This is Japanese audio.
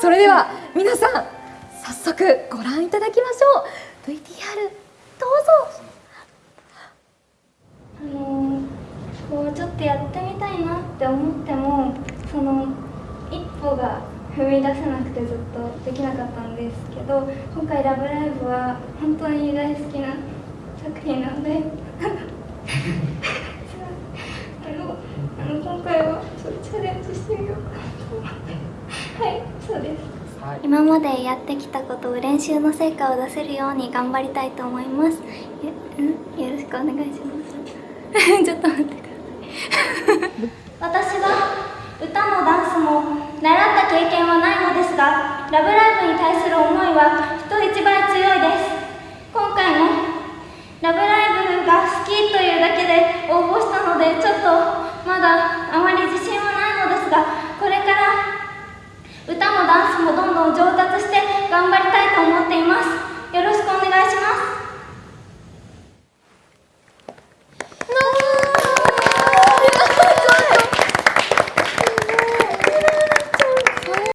それでは皆さん早速ご覧いただきましょう VTR どうぞあのこうちょっとやってみたいなって思ってもその一歩が踏み出せなくてずっとできなかったんですけど今回「ラブライブ!」は本当に大好きな作品なのであのあの今回はちょっとチャレンジしてみようかなと思ってはいそうです今までやってきたことを練習の成果を出せるように頑張りたいと思いますよ,、ん、よろしくお願いします ちょっと待ってください私は歌もダンスも習った経験はないのですが「ラブライブ!」に対する思いは人一倍強いです今回も「ラブライブ!」が好きというだけで応募したのでちょっとまだあまり自信はないのですが